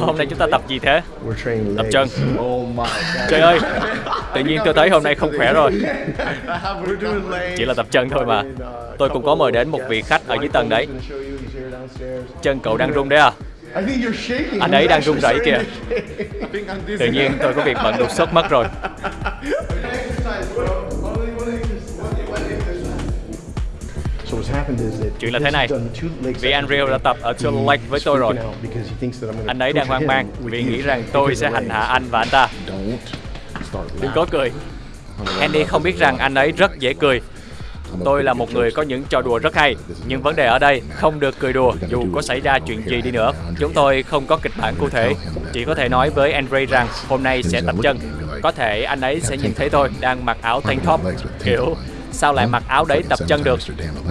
Hôm nay chúng ta tập gì thế? Tập chân. Trời ơi, tự nhiên tôi thấy hôm nay không khỏe rồi. Chỉ là tập chân thôi mà. Tôi cũng có mời đến một vị khách ở dưới tầng đấy. Chân cậu đang rung đấy à? Anh ấy đang rung run rẩy kìa. Tự nhiên tôi có việc bận đột xuất mất rồi. Chuyện là thế này. Vì Unreal đã tập ở Two Lake với tôi rồi. Anh ấy đang hoang mang vì nghĩ rằng tôi sẽ hành hạ anh và anh ta. Đừng có cười. Andy không biết rằng anh ấy rất dễ cười. Tôi là một người có những trò đùa rất hay, nhưng vấn đề ở đây không được cười đùa dù có xảy ra chuyện gì đi nữa. Chúng tôi không có kịch bản cụ thể, chỉ có thể nói với Andre rằng hôm nay sẽ tập chân. Có thể anh ấy sẽ nhìn thấy tôi đang mặc áo tank top, kiểu sao lại mặc áo đấy tập chân được.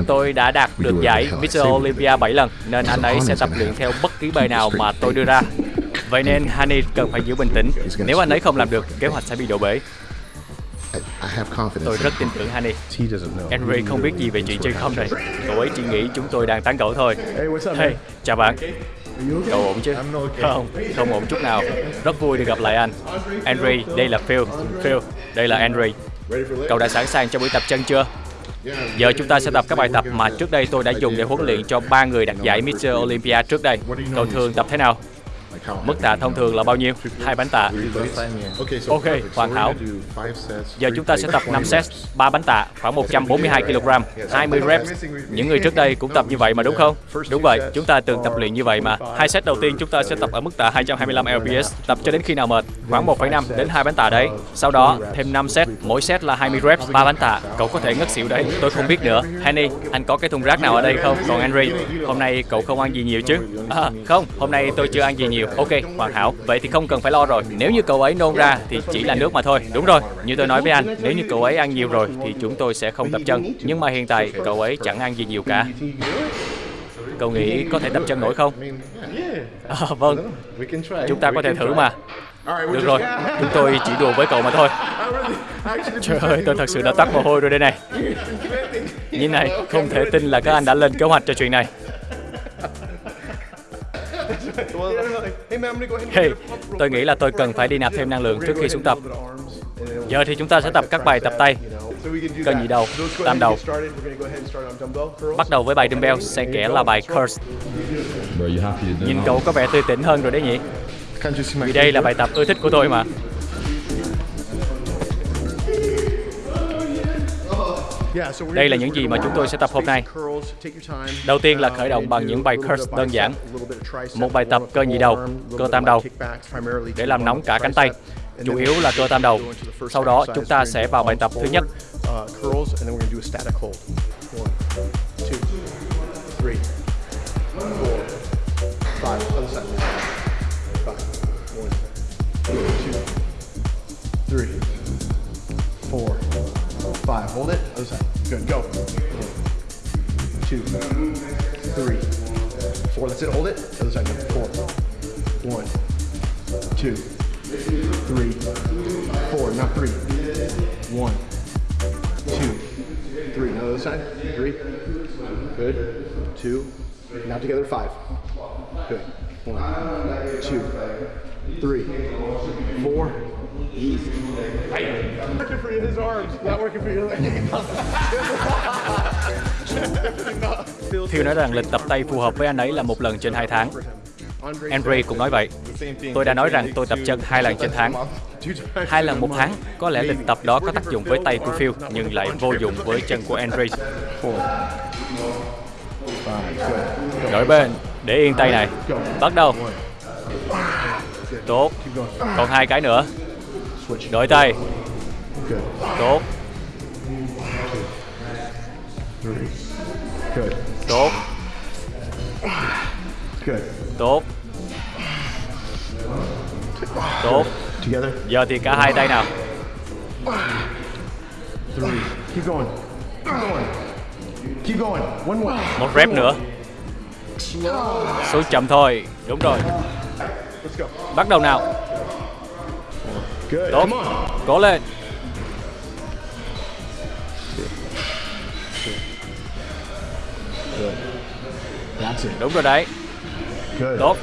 Tôi đã đạt được giải Mr. Olympia 7 lần, nên anh ấy sẽ tập luyện theo bất kỳ bài nào mà tôi đưa ra. Vậy nên Honey cần phải giữ bình tĩnh. Nếu anh ấy không làm được, kế hoạch sẽ bị đổ bể. Tôi rất tin tưởng know. Henry không biết gì về chuyện chơi không này. Cậu ấy chỉ nghĩ chúng tôi đang tán gẫu thôi. Hey, chào bạn. Cậu ổn chứ? Không, không ổn chút nào. Rất vui được gặp lại anh. Henry, đây là Phil. Phil, đây là Henry. Cậu đã sẵn sàng cho buổi tập chân chưa? Giờ chúng ta sẽ tập các bài tập mà trước đây tôi đã dùng để huấn luyện cho ba người đạt giải Mr. Olympia trước đây. Cậu thường tập thế nào? Mức tạ thông thường là bao nhiêu? Hai bánh tạ. Ok, hoàn hảo. Giờ chúng ta sẽ tập plates, 5 20 set, reps. 3 bánh tạ, khoảng 142 kg, 20 reps. Những người trước đây cũng tập như vậy mà đúng không? Đúng vậy, chúng ta từng tập luyện như vậy mà. Hai set đầu tiên chúng ta sẽ tập ở mức tạ 225 lbs, tập cho đến khi nào mệt, khoảng 1,5 đến 2 bánh tạ đấy. Sau đó thêm 5 set, mỗi set là 20 reps, 3 bánh tạ. Cậu có thể ngất xỉu đấy, tôi không biết nữa. Henny, anh có cái thùng rác nào ở đây không? Còn Henry, hôm nay cậu không ăn gì nhiều chứ? À, không, hôm nay tôi chưa ăn gì nhiều. Ok, hoàn hảo. Vậy thì không cần phải lo rồi. Nếu như cậu ấy nôn ra thì chỉ là nước mà thôi. Đúng rồi, như tôi nói với anh, nếu như cậu ấy ăn nhiều rồi thì chúng tôi sẽ không tập chân. Nhưng mà hiện tại cậu ấy chẳng ăn gì nhiều cả. Cậu nghĩ có thể tập chân nổi không? À, vâng, chúng ta có thể thử mà. Được rồi, chúng tôi chỉ đùa với cậu mà thôi. Trời ơi, tôi thật sự đã tắt mồ hôi rồi đây này. Như này, không thể tin là các anh đã lên kế hoạch cho chuyện này real tôi nghĩ là tôi cần phải đi nạp thêm năng lượng trước khi xuống tập. Giờ thì chúng ta sẽ tập các bài tập tay. Cân that. nhị đầu, tam đầu. Bắt đầu với bài dumbbell, sẽ kẽ là bài curls. Nhìn cậu có vẻ tươi tỉnh hơn rồi đấy nhỉ? Vì đây là bài tập ưa thích của tôi mà. Đây là những gì mà chúng tôi sẽ tập hôm nay. Đầu tiên là khởi động Um, bằng những bài curls đơn giản. Một bài tập cơ nhị đầu, cơ tam đầu. Để làm nóng cả cánh tay. Chủ yếu là cơ tam đầu. Sau đó chúng ta sẽ vào bài tập thứ nhất. uh, three, four, five. Other side. Five. One, two, three, four, five. Hold it. Other side. Good. Go. Two, three, four. That's it. Hold it. Other side. Four. One, two, three, four. Not three. One, two, three. Now the other side. Three. Good. Two. Now together. Five. Good. One, two, three, four. Easy. Working for his arms, not working for your legs. Phil nói rằng lịch tập tay phù hợp với anh ấy là một lần trên hai tháng. Andre cũng nói vậy. Tôi đã nói rằng tôi tập chân hai lần trên tháng. Hai lần một tháng, có lẽ lịch tập đó có tác dụng với tay của Phil, nhưng lại vô dụng với chân của Andre. Đổi bên, để yên tay này. Bắt đầu. Tốt. Còn hai cái nữa. Đổi tay. Tốt, tốt, tốt. Tốt. Giờ thì cả hai tay nào. Một rep nữa. Xuống chậm thôi. Đúng rồi. Bắt đầu nào. Good. Come on. That's it. Đúng rồi đấy. Good. Tốt.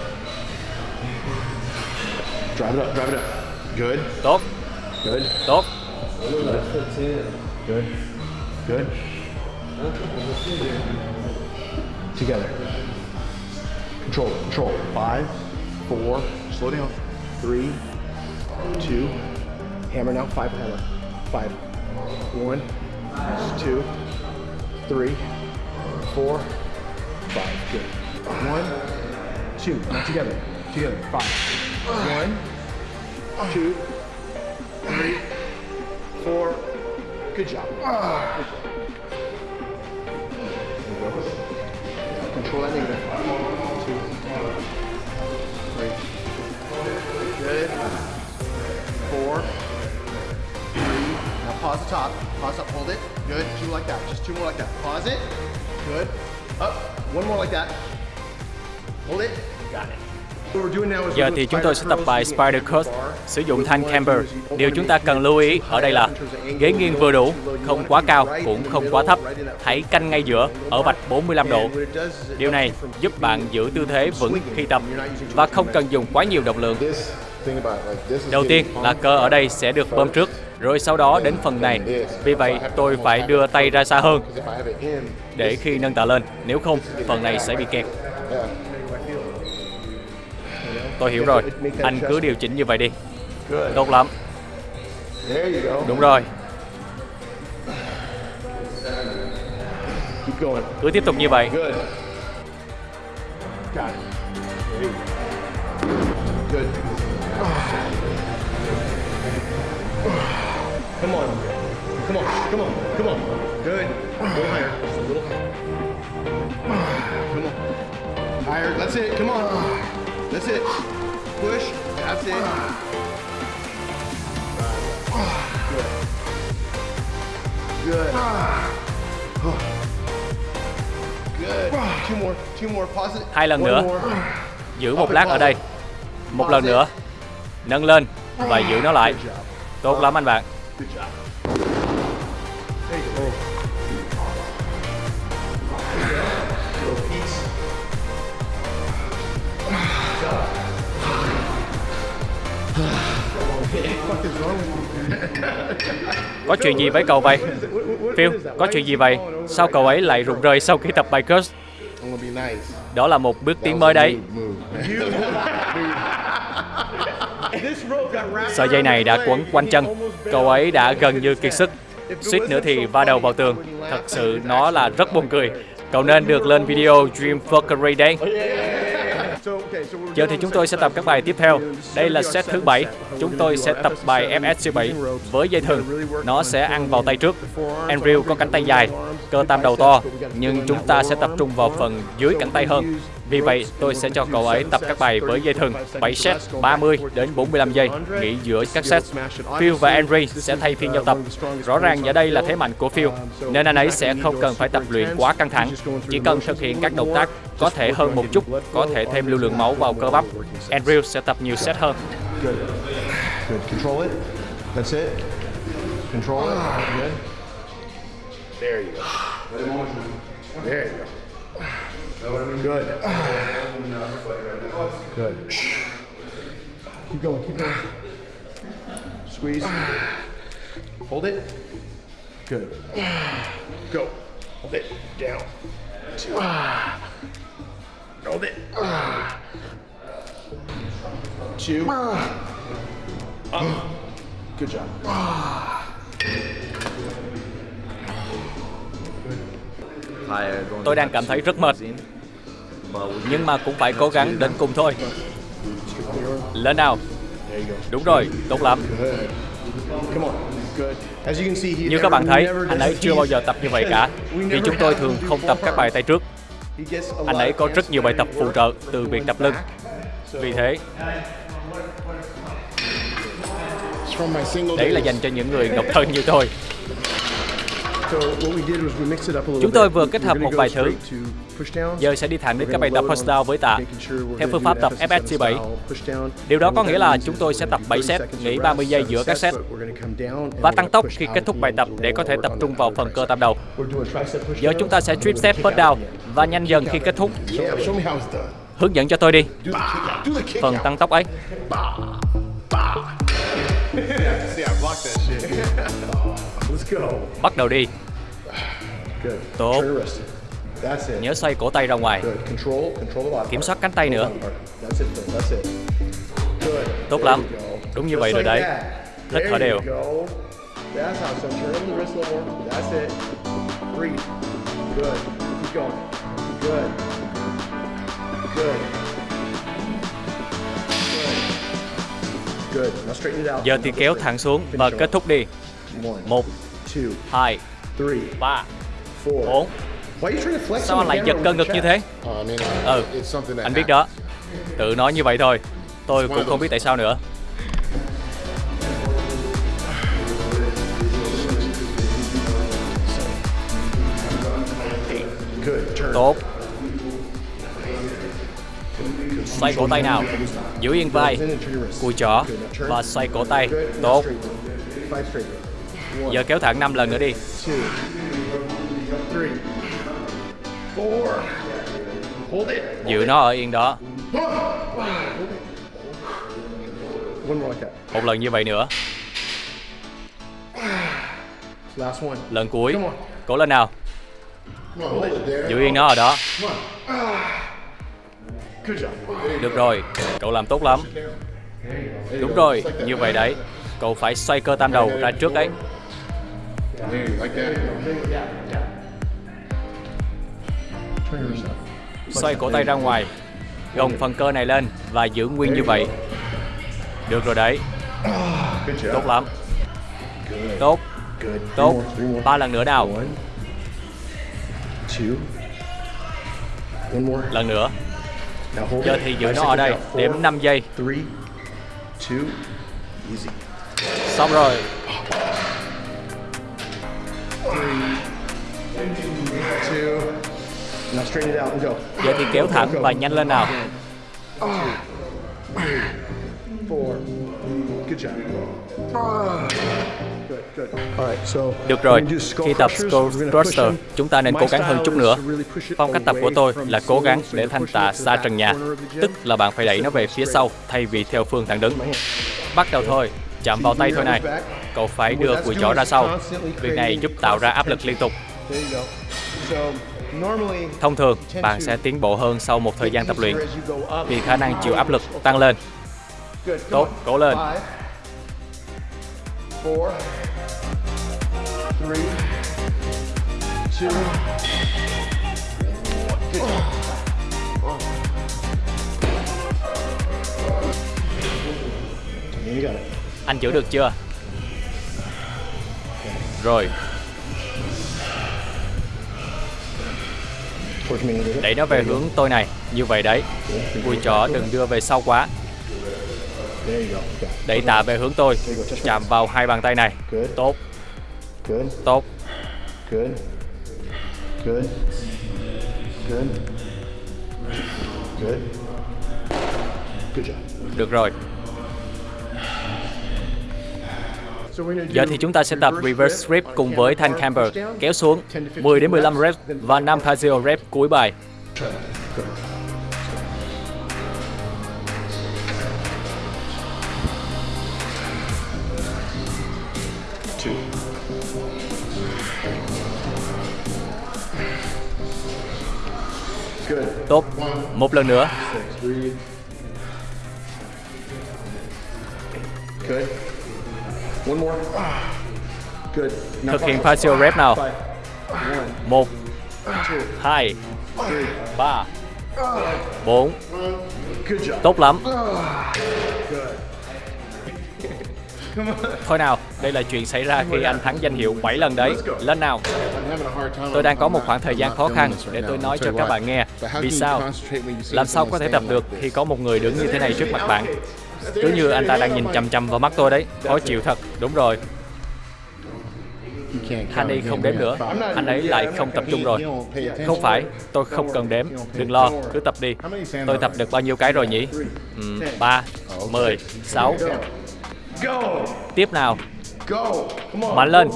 Drive it up, drive it up. Good, Tốt, good, tốt. good, good. Together. Control, control. Five, four, slow down. Three, two, hammer now. Five hammer. Five. One, two, three, four, five. Good. One, two. Together. Together. Five. One, two, three, four. Good job. Good job. Control that negative. Two, three. Good. Pause the top. Pause up. Hold it. Good. Two like that. Just two more like that. Pause it. Good. Up. One more like that. Hold it. Got it. What we're doing now is Giờ we're thì doing chúng tôi sẽ tập bài spider curls sử dụng What thanh camber. Điều chúng ta cần lưu ý ở đây là ghế nghiêng vừa đủ, không quá cao, cũng the không quá thấp. Hãy canh ngay giữa, ở vạch 45 độ. Điều này giúp bạn giữ tư thế vững khi tập và không cần dùng quá nhiều động lượng. Đầu tiên là cơ ở đây sẽ được bơm trước, rồi sau đó đến phần này. Vì vậy, tôi phải đưa tay ra xa hơn để khi nâng tạ lên. Nếu không, phần này sẽ bị kẹt. Tôi hiểu rồi. Anh cứ điều chỉnh như vậy đi. Tốt lắm. Đúng rồi. Cứ tiếp tục như vậy. Good. Come on. Come on. Come on. Come on. Good. Little higher. Just a little higher. Come on. Higher. That's it. Come on. That's it. Push. That's it. Good. Good. Good. Two more. Two more. Pause it. Hai lần nữa. Giữ một lát ở đây. Một lần nữa. Nâng lên và giữ nó lại. Tốt lắm anh bạn. Good job. There you go. Có chuyện gì với cậu vậy? What is it? What, what, what Phil, có chuyện gì vậy? Sao cậu ấy lại rụng rời sau khi tập bài Curse? Đó là một bước tiến mới đấy. Sợi dây này đã quấn quanh chân. Cậu ấy đã gần như kiệt sức. Suýt nữa thì va đầu vào tường. Thật sự nó là rất buồn cười. Cậu nên được lên video Dream Fuckery đấy. Giờ thì chúng tôi sẽ tập các bài tiếp theo. Đây là set thứ bảy. Chúng tôi sẽ tập bài FSC7 với dây thừng. Nó sẽ ăn vào tay trước. Andrew có cánh tay dài, cơ tam đầu to, nhưng chúng ta sẽ tập trung vào phần dưới cánh tay hơn. Vì vậy, tôi sẽ cho cậu ấy tập các bài với dây thừng 7 set 30 đến 45 giây, nghỉ giữa các set. Phil và Henry sẽ thay phiên nhau tập. Rõ ràng ở đây là thế mạnh của Phil, nên anh ấy sẽ không cần phải tập luyện quá căng thẳng, chỉ cần thực hiện các động tác có thể hơn một chút, có thể thêm lưu lượng máu vào cơ bắp. Andrew sẽ tập nhiều set hơn. Good. Good. Control it. That's it. Control it. Good. There you go. There you go. Good. Good. Keep going. Keep going. Squeeze. Hold it. Good. Go. Hold it. Down. Two. Hold it. Two. Up. Good job. Tôi đang cảm thấy rất mệt, nhưng mà cũng phải cố gắng đến cùng thôi. Lên nào. Đúng rồi, tốt lắm. Như các bạn thấy, anh ấy chưa bao giờ tập như vậy cả. Vì chúng tôi thường không tập các bài tay trước. Anh ấy có rất nhiều bài tập phụ trợ từ việc tập lưng. Vì thế, đấy là dành cho những người độc thân như tôi. Chúng tôi vừa kết hợp một vài thứ. Giờ sẽ đi thẳng đến các bài tập push down với tạ. Theo phương pháp tập FSC7 FSC7. style push down. Điều đó có nghĩa là chúng tôi sẽ tập do 7 30 set, nghỉ of 30 rest, giây giữa các set. Và tăng tốc khi kết thúc bài tập để có thể tập trung vào phần cơ tam đầu. Giờ chúng ta sẽ trip kick push down và nhanh dần khi kết thúc. Hướng dẫn cho tôi đi. Phần tăng tốc ấy. Bah. Lock that shit. Bắt đầu đi. Tốt. Nhớ xoay cổ tay ra ngoài. Kiểm soát cánh tay nữa. Tốt lắm. Đúng như vậy rồi đấy. Hít thở đều. Giờ thì kéo thẳng xuống và kết thúc đi. Một, two, hai, three, ba, bốn. Sao anh lại giật cơ ngực như thế? Mean, Ừ, anh biết đó. Tự nói như vậy thôi. Tôi cũng không biết tại sao nữa. Tốt. Xoay cổ tay nào. Giữ yên vai. Cùi chỏ và xoay cổ tay. Tốt. Giờ kéo thẳng 5 lần nữa đi. Giữ nó ở yên đó. Một lần như vậy nữa. Lần cuối. Cố lên nào. Giữ yên nó ở đó. Được rồi. Cậu làm tốt lắm. Đúng rồi. Như vậy đấy. Cậu phải xoay cơ tam đầu ra trước ấy. Yeah. There, like that. Yeah, yeah. wrist. Xoay cổ tay ra ngoài. Gồng phần cơ này lên và giữ nguyên như vậy. Được rồi đấy. Tốt lắm. Tốt. Tốt. Ba lần nữa nào. Lần nữa. Giờ thì giữ nó ở đây. Đếm 5 giây. Xong rồi. Giờ thì kéo thẳng và nhanh lên nào. Four. Good job. Good, good. All right, so Được rồi, khi tập. Skull Thruster, chúng ta nên cố gắng hơn chút nữa. Phong cách tập của tôi là cố gắng để thanh tạ xa trần nhà, tức là bạn phải đẩy nó về phía sau thay vì theo phương thẳng đứng. Bắt đầu thôi, chạm vào tay thôi này. Cậu phải đưa cùi chỏ ra sau. Việc này giúp tạo ra áp lực liên tục. Thông thường, bạn sẽ tiến bộ hơn sau một thời gian tập luyện vì khả năng chịu áp lực tăng lên. Tốt, cố lên. Five, four, three, two, good job. You got it. Anh giữ được chưa? Rồi, đẩy nó về hướng tôi này. Như vậy đấy. Cùi chỏ đừng đưa về sau quá. Đẩy tạ về hướng tôi. Chạm vào hai bàn tay này. Tốt, tốt. Được rồi. Giờ thì chúng ta sẽ tập reverse grip cùng với thanh camber, kéo xuống 10 đến 15 reps và 5 phasio rep cuối bài. Tốt. Một lần nữa. Good. Thực hiện phasio rep nào. Five. One, 1, two, 2, three. 3, 4. Good job. Tốt lắm. Thôi nào, đây là chuyện xảy ra khi anh thắng danh hiệu 7 lần đấy. Lên nào. Tôi đang có một khoảng thời gian khó khăn để tôi nói cho các bạn nghe. Vì sao? Làm sao có thể tập được khi có một người đứng như thế này trước mặt bạn? Cứ như anh ta đang nhìn chằm chằm vào mắt tôi đấy. Khó chịu thật. Đúng rồi. You Hani không đếm nữa. Anh ấy lại không tập trung rồi. Không phải, tôi không cần đếm. Đừng lo, cứ tập đi. Tôi tập được bao nhiêu cái rồi nhỉ? Ừ, 3, 10, 6. Tiếp nào, mạnh lên,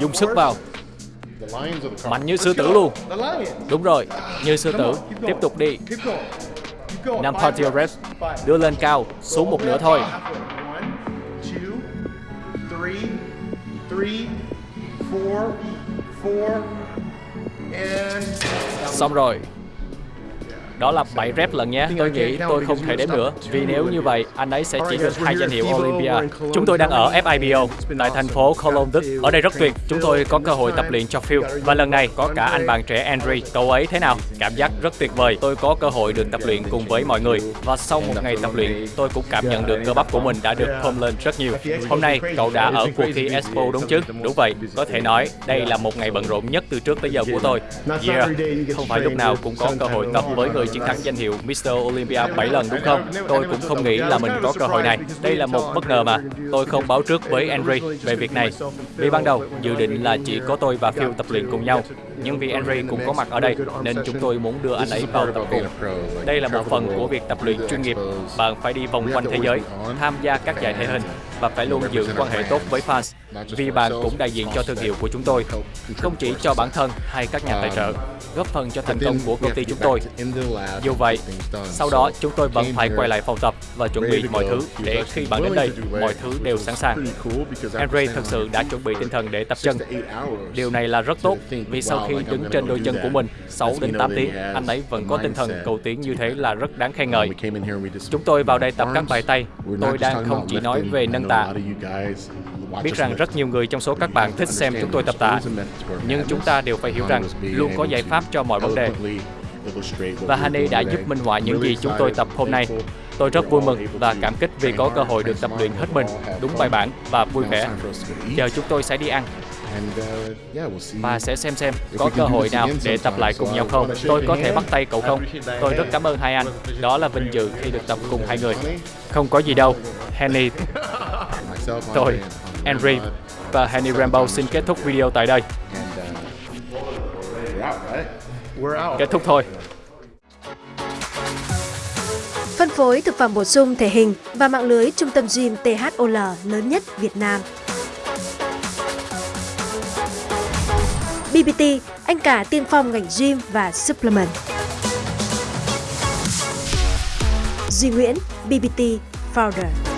dùng sức vào, mạnh như sư tử luôn. Đúng rồi, như sư tử. Tiếp tục đi. Nam going. 5 reps. Đưa lên cao, xuống một nửa thôi. One, two, three, three, four, four, and Xong rồi. Đó là 7 rep lần nhé. Tôi nghĩ tôi không thể đếm nữa. Vì nếu như vậy, anh ấy sẽ chỉ được hai danh hiệu Olympia. Chúng tôi đang ở FIBO, tại thành phố Cologne, Đức. Ở đây rất tuyệt. Chúng tôi có cơ hội tập luyện cho Phil. Và lần này có cả anh bạn trẻ Andre. Cậu ấy thế nào? Cảm giác rất tuyệt vời. Tôi có cơ hội được tập luyện cùng với mọi người. Và sau một ngày tập luyện, tôi cũng cảm nhận được cơ bắp của mình đã được phồng lên rất nhiều. Hôm nay, cậu đã ở cuộc thi Expo đúng chứ? Đúng vậy. Có thể nói, đây là một ngày bận rộn nhất từ trước tới giờ của tôi. Yeah, không phải lúc nào cũng có cơ hội tập với người chiến thắng danh hiệu Mr. Olympia 7 lần đúng không? Tôi cũng không nghĩ là mình có cơ hội này. Đây là một bất ngờ mà. Tôi không báo trước với Henry về việc này. Vì ban đầu, dự định là chỉ có tôi và Phil tập luyện cùng nhau. Nhưng vì Henry cũng có mặt ở đây, nên chúng tôi muốn đưa anh ấy vào tập cùng. Đây là một phần của việc tập luyện chuyên nghiệp. Bạn phải đi vòng quanh thế giới, tham gia các giải thể hình và phải luôn giữ quan hệ tốt với fans. Vì bạn cũng đại diện cho thương hiệu của chúng tôi, không chỉ cho bản thân hay các nhà tài trợ, góp phần cho thành công của công ty chúng tôi. Dù vậy, sau đó chúng tôi vẫn phải quay lại phòng tập và chuẩn bị mọi thứ để khi bạn đến đây, mọi thứ đều sẵn sàng. Henry thực sự đã chuẩn bị tinh thần để tập chân. Điều này là rất tốt vì sau khi đứng trên đôi chân của mình 6 đến 8 tiếng, anh ấy vẫn có tinh thần cầu tiến như thế là rất đáng khen ngợi. Chúng tôi vào đây tập các bài tay. Tôi đang không chỉ nói về nâng tạ. Biết rằng rất nhiều người trong số các bạn thích xem chúng tôi tập tạ, nhưng chúng ta đều phải hiểu rằng luôn có giải pháp cho mọi vấn đề. Và Hani đã giúp minh họa những gì chúng tôi tập hôm nay. Tôi rất vui mừng và cảm kích vì có cơ hội được tập luyện hết mình, đúng bài bản và vui vẻ. Giờ chúng tôi sẽ đi ăn và sẽ xem xem có cơ hội nào để tập lại cùng nhau không. Tôi có thể bắt tay cậu không? Tôi rất cảm ơn hai anh. Đó là vinh dự khi được tập cùng hai người. Không có gì đâu. Henny, tôi, Henry và Henny Rambo xin kết thúc video tại đây. out. Kết thúc thôi. Phân phối thực phẩm bổ sung thể hình và mạng lưới trung tâm gym THOL lớn nhất Việt Nam. BBT, anh cả tiên phong ngành gym và supplement. Duy Nguyễn, BBT Founder.